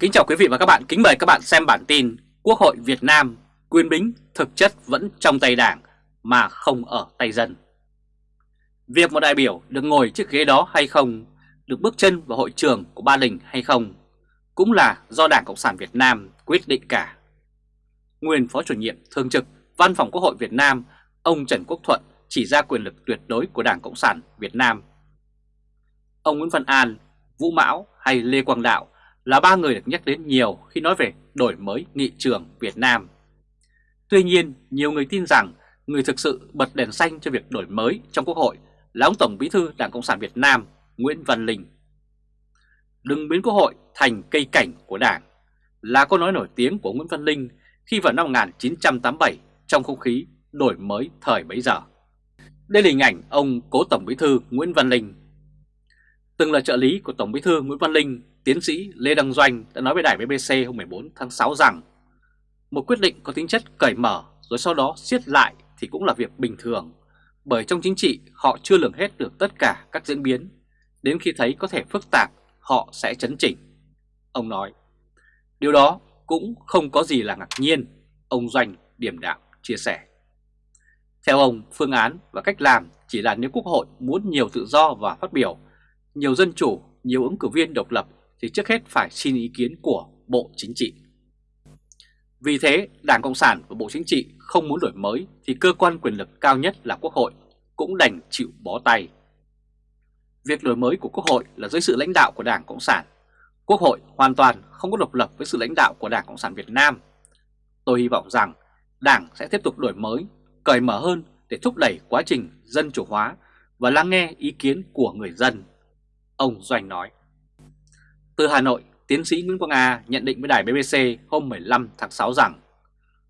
Kính chào quý vị và các bạn, kính mời các bạn xem bản tin Quốc hội Việt Nam quyền bính thực chất vẫn trong tay đảng mà không ở tay dân. Việc một đại biểu được ngồi chiếc ghế đó hay không, được bước chân vào hội trường của Ba Đình hay không, cũng là do Đảng Cộng sản Việt Nam quyết định cả. Nguyên Phó chủ nhiệm thường trực Văn phòng Quốc hội Việt Nam, ông Trần Quốc Thuận chỉ ra quyền lực tuyệt đối của Đảng Cộng sản Việt Nam. Ông Nguyễn Văn An, Vũ Mão hay Lê Quang Đạo là ba người được nhắc đến nhiều khi nói về đổi mới nghị trường Việt Nam. Tuy nhiên, nhiều người tin rằng người thực sự bật đèn xanh cho việc đổi mới trong Quốc hội là ông Tổng Bí thư Đảng Cộng sản Việt Nam Nguyễn Văn Linh. Đừng biến Quốc hội thành cây cảnh của Đảng là câu nói nổi tiếng của Nguyễn Văn Linh khi vào năm 1987 trong không khí đổi mới thời bấy giờ. Đây là hình ảnh ông cố Tổng Bí thư Nguyễn Văn Linh. Từng là trợ lý của Tổng Bí thư Nguyễn Văn Linh tiến sĩ Lê Đăng Doanh đã nói với đài BBC hôm 14 tháng 6 rằng một quyết định có tính chất cởi mở rồi sau đó siết lại thì cũng là việc bình thường bởi trong chính trị họ chưa lường hết được tất cả các diễn biến đến khi thấy có thể phức tạp họ sẽ chấn chỉnh. Ông nói, điều đó cũng không có gì là ngạc nhiên, ông Doanh điểm đạm chia sẻ. Theo ông, phương án và cách làm chỉ là nếu Quốc hội muốn nhiều tự do và phát biểu, nhiều dân chủ, nhiều ứng cử viên độc lập thì trước hết phải xin ý kiến của Bộ Chính trị. Vì thế, Đảng Cộng sản và Bộ Chính trị không muốn đổi mới thì cơ quan quyền lực cao nhất là Quốc hội cũng đành chịu bó tay. Việc đổi mới của Quốc hội là dưới sự lãnh đạo của Đảng Cộng sản. Quốc hội hoàn toàn không có độc lập với sự lãnh đạo của Đảng Cộng sản Việt Nam. Tôi hy vọng rằng Đảng sẽ tiếp tục đổi mới, cởi mở hơn để thúc đẩy quá trình dân chủ hóa và lắng nghe ý kiến của người dân. Ông Doanh nói. Từ Hà Nội, tiến sĩ Nguyễn Quang A nhận định với đài BBC hôm 15 tháng 6 rằng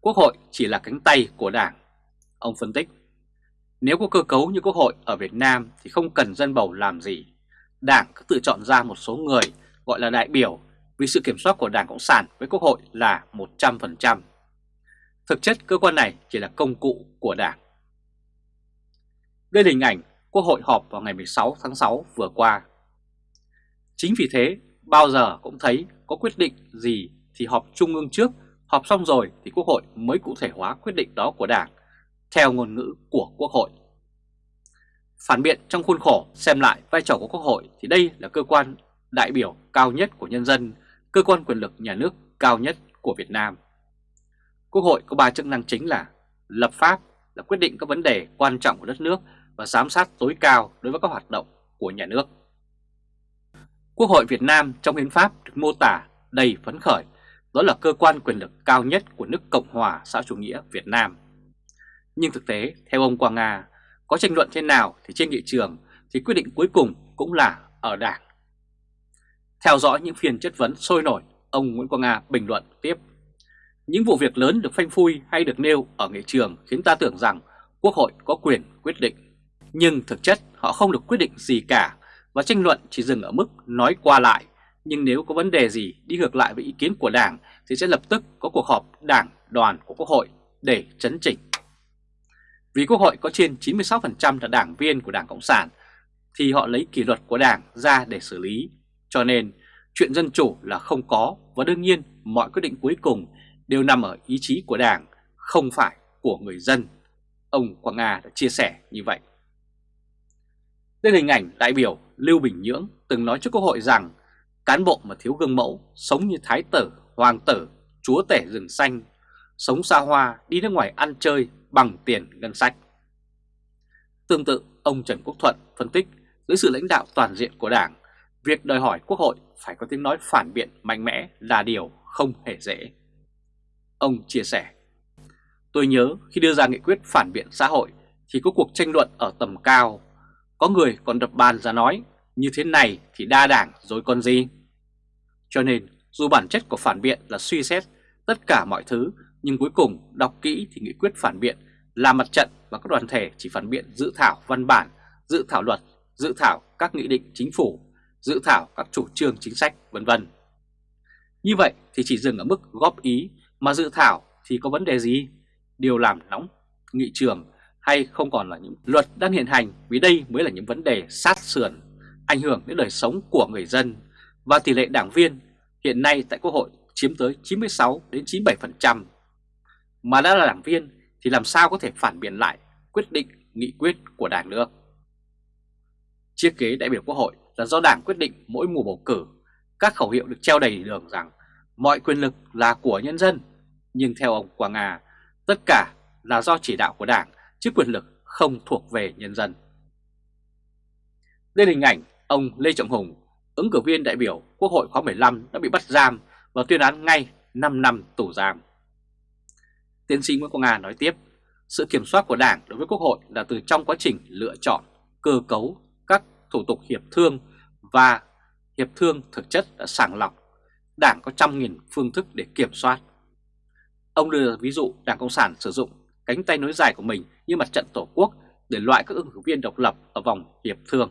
Quốc hội chỉ là cánh tay của Đảng. Ông phân tích, nếu có cơ cấu như Quốc hội ở Việt Nam thì không cần dân bầu làm gì. Đảng cứ tự chọn ra một số người gọi là đại biểu vì sự kiểm soát của Đảng Cộng sản với Quốc hội là 100%. Thực chất cơ quan này chỉ là công cụ của Đảng. Đây là hình ảnh Quốc hội họp vào ngày 16 tháng 6 vừa qua. Chính vì thế bao giờ cũng thấy có quyết định gì thì họp trung ương trước, họp xong rồi thì Quốc hội mới cụ thể hóa quyết định đó của Đảng, theo ngôn ngữ của Quốc hội. Phản biện trong khuôn khổ xem lại vai trò của Quốc hội thì đây là cơ quan đại biểu cao nhất của nhân dân, cơ quan quyền lực nhà nước cao nhất của Việt Nam. Quốc hội có ba chức năng chính là lập pháp, là quyết định các vấn đề quan trọng của đất nước và giám sát tối cao đối với các hoạt động của nhà nước. Quốc hội Việt Nam trong hiến pháp được mô tả đầy phấn khởi, đó là cơ quan quyền lực cao nhất của nước Cộng hòa xã chủ nghĩa Việt Nam. Nhưng thực tế, theo ông Quang Nga, có tranh luận thế nào thì trên nghị trường thì quyết định cuối cùng cũng là ở Đảng. Theo dõi những phiên chất vấn sôi nổi, ông Nguyễn Quang Nga bình luận tiếp. Những vụ việc lớn được phanh phui hay được nêu ở nghị trường khiến ta tưởng rằng Quốc hội có quyền quyết định. Nhưng thực chất họ không được quyết định gì cả và tranh luận chỉ dừng ở mức nói qua lại. Nhưng nếu có vấn đề gì đi ngược lại với ý kiến của Đảng thì sẽ lập tức có cuộc họp Đảng đoàn của Quốc hội để chấn chỉnh. Vì Quốc hội có trên 96% là đảng viên của Đảng Cộng sản thì họ lấy kỷ luật của Đảng ra để xử lý. Cho nên chuyện dân chủ là không có và đương nhiên mọi quyết định cuối cùng đều nằm ở ý chí của Đảng, không phải của người dân. Ông Quang Nga đã chia sẻ như vậy. Đây là hình ảnh đại biểu Lưu Bình Nhưỡng từng nói trước Quốc hội rằng cán bộ mà thiếu gương mẫu sống như thái tử, hoàng tử, chúa tể rừng xanh, sống xa hoa, đi nước ngoài ăn chơi bằng tiền ngân sách. Tương tự, ông Trần Quốc Thuận phân tích dưới sự lãnh đạo toàn diện của Đảng, việc đòi hỏi Quốc hội phải có tiếng nói phản biện mạnh mẽ là điều không hề dễ. Ông chia sẻ, tôi nhớ khi đưa ra nghị quyết phản biện xã hội thì có cuộc tranh luận ở tầm cao có người còn đập bàn ra nói như thế này thì đa đảng rồi còn gì. Cho nên dù bản chất của phản biện là suy xét tất cả mọi thứ nhưng cuối cùng đọc kỹ thì nghị quyết phản biện là mặt trận và các đoàn thể chỉ phản biện dự thảo văn bản, dự thảo luật, dự thảo các nghị định chính phủ, dự thảo các chủ trương chính sách vân vân. Như vậy thì chỉ dừng ở mức góp ý mà dự thảo thì có vấn đề gì? Điều làm nóng nghị trường hay không còn là những luật đang hiện hành vì đây mới là những vấn đề sát sườn, ảnh hưởng đến đời sống của người dân và tỷ lệ đảng viên hiện nay tại Quốc hội chiếm tới 96 đến 97%. Mà đã là đảng viên thì làm sao có thể phản biện lại quyết định nghị quyết của đảng nữa? Chiếc ghế đại biểu Quốc hội là do đảng quyết định mỗi mùa bầu cử, các khẩu hiệu được treo đầy đường rằng mọi quyền lực là của nhân dân. Nhưng theo ông Quang Nga, tất cả là do chỉ đạo của đảng chứ quyền lực không thuộc về nhân dân. Đây là hình ảnh ông Lê Trọng Hùng, ứng cử viên đại biểu Quốc hội khóa 15 đã bị bắt giam và tuyên án ngay 5 năm tù giam. Tiến sĩ Nguyễn Quang Nga nói tiếp, sự kiểm soát của Đảng đối với Quốc hội là từ trong quá trình lựa chọn, cơ cấu các thủ tục hiệp thương và hiệp thương thực chất đã sàng lọc. Đảng có trăm nghìn phương thức để kiểm soát. Ông đưa ví dụ Đảng Cộng sản sử dụng cánh tay nối dài của mình như mặt trận Tổ quốc để loại các ứng cử viên độc lập ở vòng hiệp thương.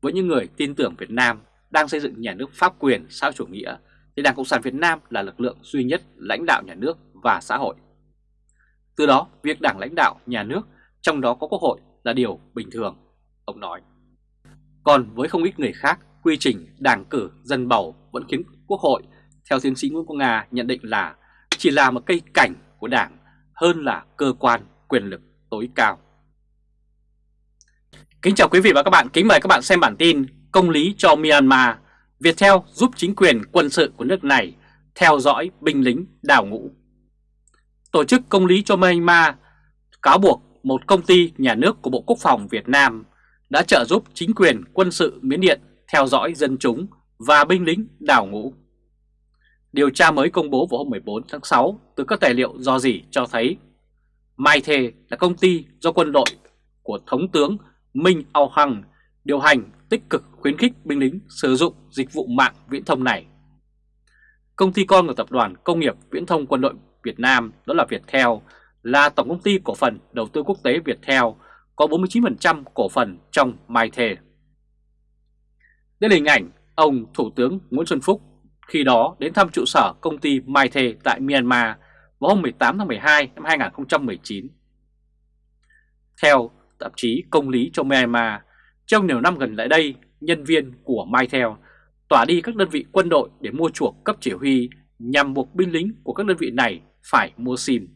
Với những người tin tưởng Việt Nam đang xây dựng nhà nước pháp quyền xã chủ nghĩa thì Đảng Cộng sản Việt Nam là lực lượng duy nhất lãnh đạo nhà nước và xã hội. Từ đó, việc đảng lãnh đạo nhà nước, trong đó có quốc hội là điều bình thường, ông nói. Còn với không ít người khác, quy trình đảng cử dân bầu vẫn khiến quốc hội, theo tiến sĩ Nguyễn Quang Nga nhận định là chỉ là một cây cảnh của đảng hơn là cơ quan quyền lực tối cao. Kính chào quý vị và các bạn, kính mời các bạn xem bản tin Công lý cho Myanmar, Viettel giúp chính quyền quân sự của nước này theo dõi binh lính đào ngũ. Tổ chức Công lý cho Myanmar cáo buộc một công ty nhà nước của Bộ Quốc phòng Việt Nam đã trợ giúp chính quyền quân sự Miến Điện theo dõi dân chúng và binh lính đào ngũ. Điều tra mới công bố vào hôm 14 tháng 6 từ các tài liệu do gì cho thấy Mai Thề là công ty do quân đội của Thống tướng Minh Ao Hằng điều hành tích cực khuyến khích binh lính sử dụng dịch vụ mạng viễn thông này. Công ty con của Tập đoàn Công nghiệp Viễn thông Quân đội Việt Nam, đó là Viettel, là tổng công ty cổ phần đầu tư quốc tế Viettel, có 49% cổ phần trong Mai Thề. Đây là hình ảnh ông Thủ tướng Nguyễn Xuân Phúc khi đó đến thăm trụ sở công ty Mai Thề tại Myanmar vào hôm 18 tháng 12 năm 2019. Theo tạp chí Công lý cho Myanmar, trong nhiều năm gần lại đây, nhân viên của Mytel tỏa đi các đơn vị quân đội để mua chuộc cấp chỉ huy nhằm buộc binh lính của các đơn vị này phải mua SIM.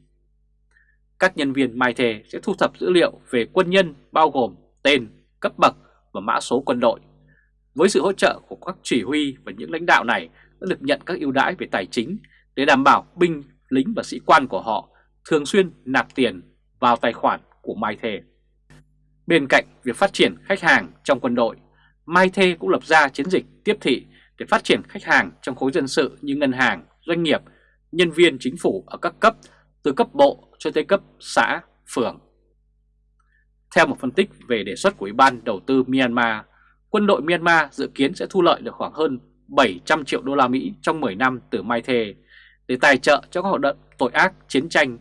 Các nhân viên Mytel sẽ thu thập dữ liệu về quân nhân bao gồm tên, cấp bậc và mã số quân đội. Với sự hỗ trợ của các chỉ huy và những lãnh đạo này đã được nhận các ưu đãi về tài chính để đảm bảo binh, lính và sĩ quan của họ thường xuyên nạp tiền vào tài khoản của Mytel. Bên cạnh việc phát triển khách hàng trong quân đội, Mai Thê cũng lập ra chiến dịch tiếp thị để phát triển khách hàng trong khối dân sự như ngân hàng, doanh nghiệp, nhân viên chính phủ ở các cấp, từ cấp bộ cho tới cấp xã, phường. Theo một phân tích về đề xuất của Ủy ban Đầu tư Myanmar, quân đội Myanmar dự kiến sẽ thu lợi được khoảng hơn 700 triệu đô la Mỹ trong 10 năm từ Mai Thê để tài trợ cho các hoạt động tội ác chiến tranh,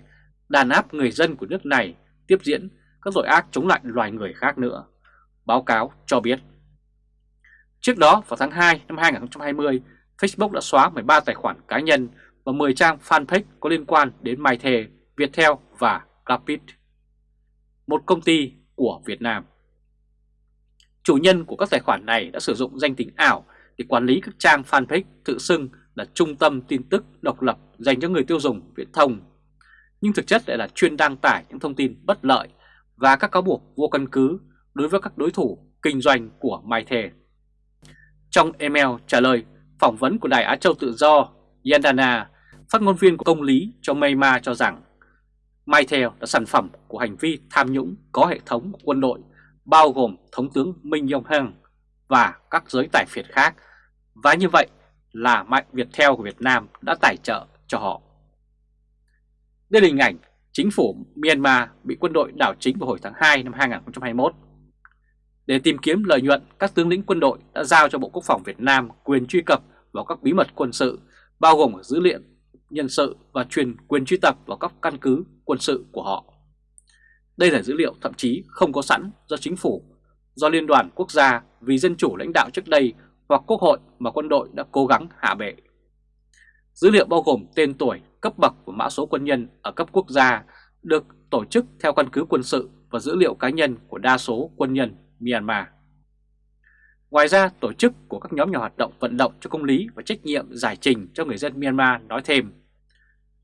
đàn áp người dân của nước này tiếp diễn các tội ác chống lại loài người khác nữa. Báo cáo cho biết. Trước đó vào tháng 2 năm 2020, Facebook đã xóa 13 tài khoản cá nhân và 10 trang fanpage có liên quan đến MyThe, Viettel và Rapid, một công ty của Việt Nam. Chủ nhân của các tài khoản này đã sử dụng danh tính ảo để quản lý các trang fanpage tự xưng là trung tâm tin tức độc lập dành cho người tiêu dùng viễn thông, nhưng thực chất lại là chuyên đăng tải những thông tin bất lợi và các cáo buộc vô căn cứ đối với các đối thủ kinh doanh của Mai Thề. Trong email trả lời phỏng vấn của Đài Á Châu Tự Do, Yandana, phát ngôn viên của công lý cho Myanmar cho rằng Mai Thề là sản phẩm của hành vi tham nhũng có hệ thống của quân đội bao gồm Thống tướng Minh Yong Heng và các giới tài phiệt khác và như vậy là Mạnh Viettel của Việt Nam đã tài trợ cho họ. Đây là hình ảnh chính phủ Myanmar bị quân đội đảo chính vào hồi tháng 2 năm 2021. Để tìm kiếm lợi nhuận, các tướng lĩnh quân đội đã giao cho Bộ Quốc phòng Việt Nam quyền truy cập vào các bí mật quân sự, bao gồm dữ liệu nhân sự và truyền quyền truy cập vào các căn cứ quân sự của họ. Đây là dữ liệu thậm chí không có sẵn do chính phủ, do Liên đoàn Quốc gia vì dân chủ lãnh đạo trước đây hoặc Quốc hội mà quân đội đã cố gắng hạ bệ. Dữ liệu bao gồm tên tuổi, cấp bậc và mã số quân nhân ở cấp quốc gia được tổ chức theo căn cứ quân sự và dữ liệu cá nhân của đa số quân nhân Myanmar. Ngoài ra, tổ chức của các nhóm nhà hoạt động vận động cho công lý và trách nhiệm giải trình cho người dân Myanmar nói thêm,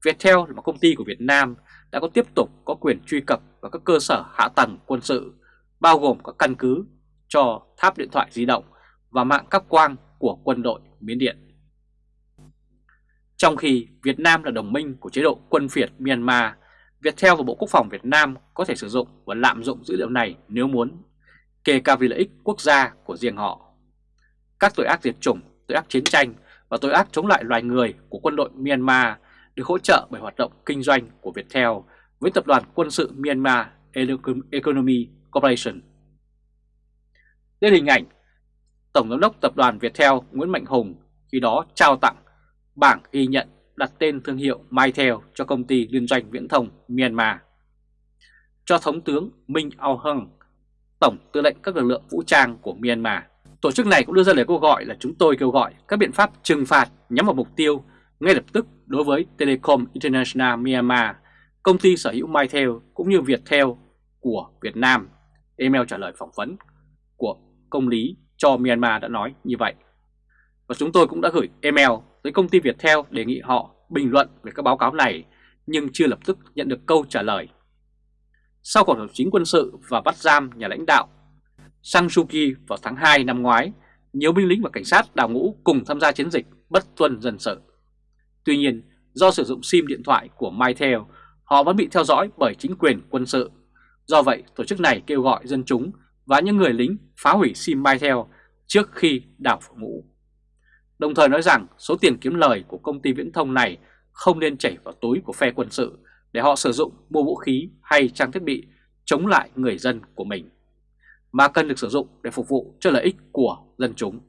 Viettel là một công ty của Việt Nam đã có tiếp tục có quyền truy cập vào các cơ sở hạ tầng quân sự, bao gồm các căn cứ cho tháp điện thoại di động và mạng cáp quang của quân đội Miến Điện. Trong khi Việt Nam là đồng minh của chế độ quân phiệt Myanmar, Viettel và Bộ Quốc phòng Việt Nam có thể sử dụng và lạm dụng dữ liệu này nếu muốn, kể cả vì lợi ích quốc gia của riêng họ. Các tội ác diệt chủng, tội ác chiến tranh và tội ác chống lại loài người của quân đội Myanmar được hỗ trợ bởi hoạt động kinh doanh của Viettel với tập đoàn quân sự Myanmar Economy Corporation. Đây là hình ảnh Tổng giám đốc tập đoàn Viettel Nguyễn Mạnh Hùng khi đó trao tặng bảng ghi nhận đặt tên thương hiệu Mytel cho công ty liên doanh viễn thông Myanmar. Cho Thống tướng Minh Aung Hlaing, Tổng tư lệnh các lực lượng vũ trang của Myanmar. Tổ chức này cũng đưa ra lời kêu gọi là chúng tôi kêu gọi các biện pháp trừng phạt nhắm vào mục tiêu ngay lập tức đối với Telecom International Myanmar, công ty sở hữu Mytel cũng như Viettel của Việt Nam. Email trả lời phỏng vấn của công lý cho Myanmar đã nói như vậy. Và chúng tôi cũng đã gửi email với công ty Viettel đề nghị họ bình luận về các báo cáo này nhưng chưa lập tức nhận được câu trả lời. Sau cuộc đảo chính quân sự và bắt giam nhà lãnh đạo Sang Suu Kyi vào tháng 2 năm ngoái, nhiều binh lính và cảnh sát đào ngũ cùng tham gia chiến dịch bất tuân dân sự. Tuy nhiên, do sử dụng SIM điện thoại của Mytel, họ vẫn bị theo dõi bởi chính quyền quân sự. Do vậy, tổ chức này kêu gọi dân chúng và những người lính phá hủy SIM Mytel trước khi đảo phủ ngũ. Đồng thời nói rằng số tiền kiếm lời của công ty viễn thông này không nên chảy vào túi của phe quân sự để họ sử dụng mua vũ khí hay trang thiết bị chống lại người dân của mình, mà cần được sử dụng để phục vụ cho lợi ích của dân chúng.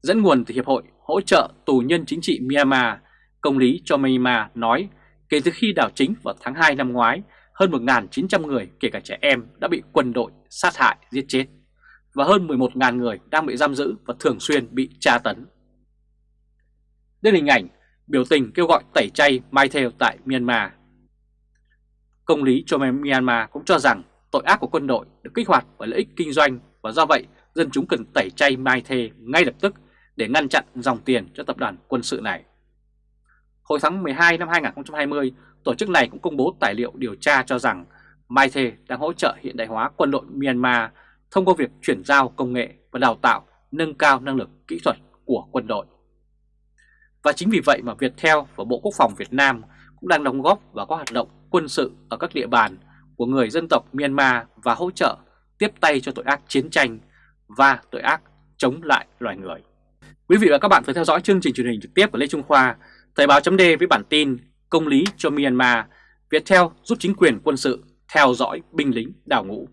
Dẫn nguồn từ Hiệp hội hỗ trợ tù nhân chính trị Myanmar, công lý cho Myanmar nói kể từ khi đảo chính vào tháng 2 năm ngoái, hơn 1.900 người kể cả trẻ em đã bị quân đội sát hại giết chết và hơn 11.000 người đang bị giam giữ và thường xuyên bị tra tấn. Đây là hình ảnh biểu tình kêu gọi tẩy chay MyTel tại Myanmar. Công lý cho Myanmar cũng cho rằng tội ác của quân đội được kích hoạt bởi lợi ích kinh doanh và do vậy dân chúng cần tẩy chay MyTel ngay lập tức để ngăn chặn dòng tiền cho tập đoàn quân sự này. Hồi tháng 12 năm 2020, tổ chức này cũng công bố tài liệu điều tra cho rằng Maithe đang hỗ trợ hiện đại hóa quân đội Myanmar thông qua việc chuyển giao công nghệ và đào tạo nâng cao năng lực kỹ thuật của quân đội. Và chính vì vậy mà Viettel và Bộ Quốc phòng Việt Nam cũng đang đóng góp vào các hoạt động quân sự ở các địa bàn của người dân tộc Myanmar và hỗ trợ tiếp tay cho tội ác chiến tranh và tội ác chống lại loài người. Quý vị và các bạn vừa theo dõi chương trình truyền hình trực tiếp của Lê Trung Khoa, Thời báo chấm với bản tin Công lý cho Myanmar, Viettel giúp chính quyền quân sự theo dõi binh lính đảo ngũ.